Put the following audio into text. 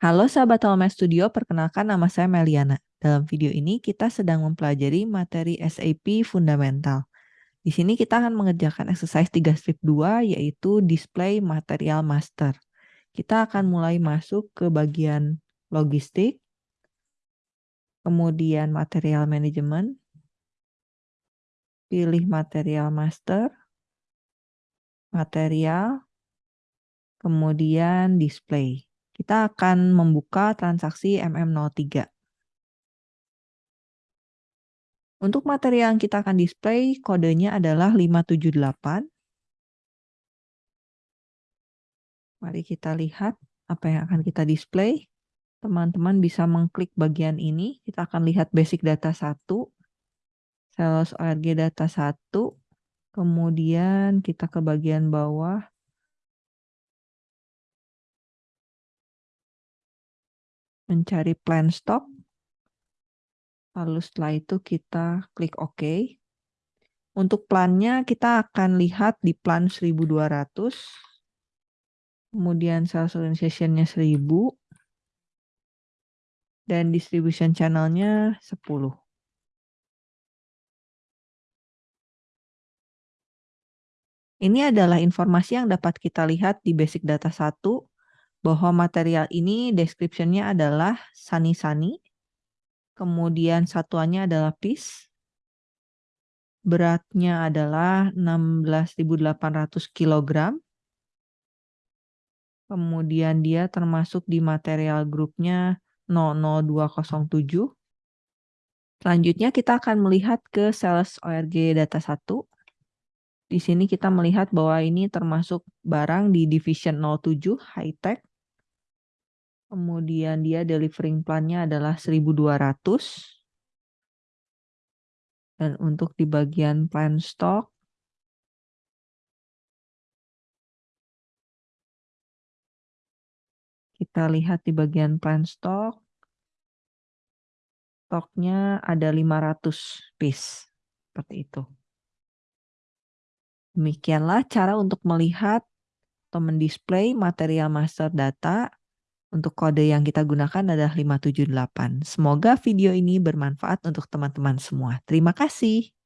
Halo sahabat Talma Studio, perkenalkan nama saya Meliana. Dalam video ini kita sedang mempelajari materi SAP Fundamental. Di sini kita akan mengerjakan exercise 3 strip 2 yaitu display material master. Kita akan mulai masuk ke bagian logistik, kemudian material management, pilih material master, material, kemudian display kita akan membuka transaksi MM03. Untuk materi yang kita akan display, kodenya adalah 578. Mari kita lihat apa yang akan kita display. Teman-teman bisa mengklik bagian ini. Kita akan lihat basic data 1, sales ORG data 1, kemudian kita ke bagian bawah, mencari plan stop. Lalu setelah itu kita klik OK. Untuk plannya kita akan lihat di plan 1200. Kemudian sales organization-nya 1000. Dan distribution channel-nya 10. Ini adalah informasi yang dapat kita lihat di basic data 1 bahwa material ini description-nya adalah sani-sani, kemudian satuannya adalah piece, beratnya adalah 16.800 kg, kemudian dia termasuk di material grupnya 00207. Selanjutnya kita akan melihat ke sales ORG data 1. Di sini kita melihat bahwa ini termasuk barang di division 07 high tech Kemudian dia delivering plan-nya adalah 1200. Dan untuk di bagian plan stock kita lihat di bagian plan stock stoknya ada 500 piece seperti itu. Demikianlah cara untuk melihat atau mendisplay material master data untuk kode yang kita gunakan adalah 578. Semoga video ini bermanfaat untuk teman-teman semua. Terima kasih.